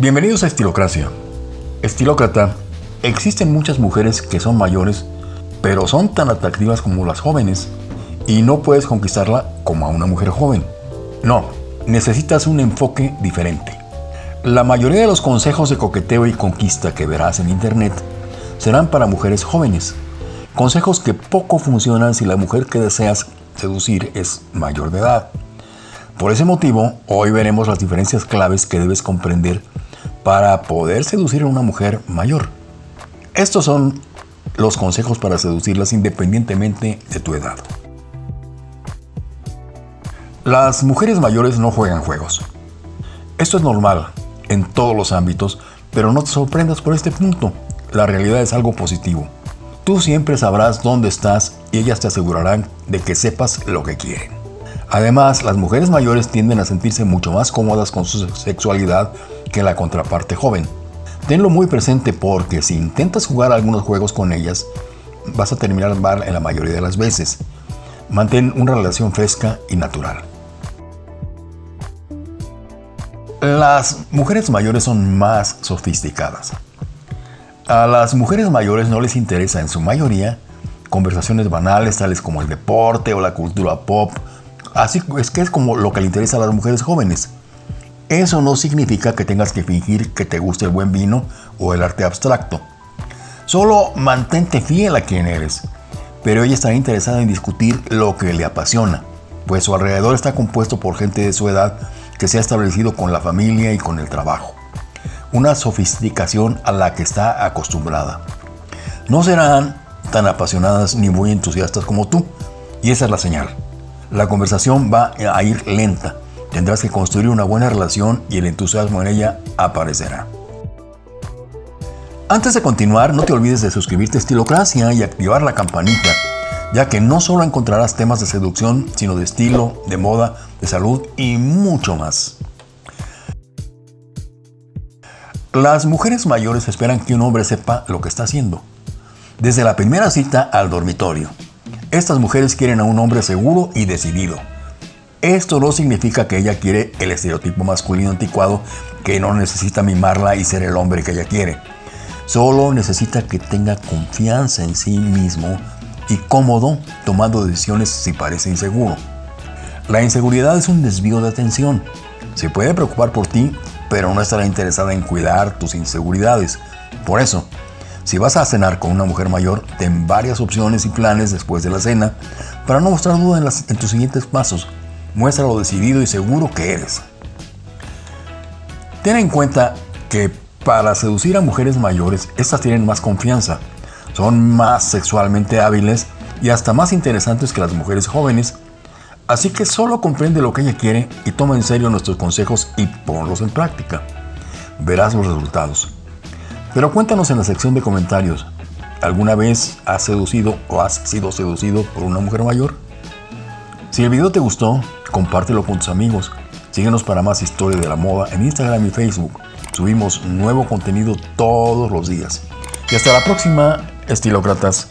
Bienvenidos a Estilocracia. Estilócrata, existen muchas mujeres que son mayores, pero son tan atractivas como las jóvenes, y no puedes conquistarla como a una mujer joven. No, necesitas un enfoque diferente. La mayoría de los consejos de coqueteo y conquista que verás en internet serán para mujeres jóvenes. Consejos que poco funcionan si la mujer que deseas seducir es mayor de edad. Por ese motivo, hoy veremos las diferencias claves que debes comprender para poder seducir a una mujer mayor. Estos son los consejos para seducirlas independientemente de tu edad. Las mujeres mayores no juegan juegos. Esto es normal en todos los ámbitos, pero no te sorprendas por este punto. La realidad es algo positivo. Tú siempre sabrás dónde estás y ellas te asegurarán de que sepas lo que quieren. Además, las mujeres mayores tienden a sentirse mucho más cómodas con su sexualidad que la contraparte joven. Tenlo muy presente porque si intentas jugar algunos juegos con ellas, vas a terminar mal en la mayoría de las veces. Mantén una relación fresca y natural. Las mujeres mayores son más sofisticadas. A las mujeres mayores no les interesa en su mayoría conversaciones banales tales como el deporte o la cultura pop. Así es que es como lo que le interesa a las mujeres jóvenes. Eso no significa que tengas que fingir que te guste el buen vino o el arte abstracto. Solo mantente fiel a quien eres. Pero ella está interesada en discutir lo que le apasiona, pues su alrededor está compuesto por gente de su edad que se ha establecido con la familia y con el trabajo. Una sofisticación a la que está acostumbrada. No serán tan apasionadas ni muy entusiastas como tú, y esa es la señal. La conversación va a ir lenta, Tendrás que construir una buena relación y el entusiasmo en ella aparecerá. Antes de continuar, no te olvides de suscribirte a Estilocracia y activar la campanita, ya que no solo encontrarás temas de seducción, sino de estilo, de moda, de salud y mucho más. Las mujeres mayores esperan que un hombre sepa lo que está haciendo. Desde la primera cita al dormitorio. Estas mujeres quieren a un hombre seguro y decidido esto no significa que ella quiere el estereotipo masculino anticuado que no necesita mimarla y ser el hombre que ella quiere. Solo necesita que tenga confianza en sí mismo y cómodo tomando decisiones si parece inseguro. La inseguridad es un desvío de atención. Se puede preocupar por ti, pero no estará interesada en cuidar tus inseguridades. Por eso, si vas a cenar con una mujer mayor, ten varias opciones y planes después de la cena para no mostrar duda en, en tus siguientes pasos Muestra lo decidido y seguro que eres. Ten en cuenta que para seducir a mujeres mayores, estas tienen más confianza, son más sexualmente hábiles y hasta más interesantes que las mujeres jóvenes. Así que solo comprende lo que ella quiere y toma en serio nuestros consejos y ponlos en práctica. Verás los resultados. Pero cuéntanos en la sección de comentarios, ¿alguna vez has seducido o has sido seducido por una mujer mayor? Si el video te gustó, compártelo con tus amigos. Síguenos para más historia de la moda en Instagram y Facebook. Subimos nuevo contenido todos los días. Y hasta la próxima, estilócratas.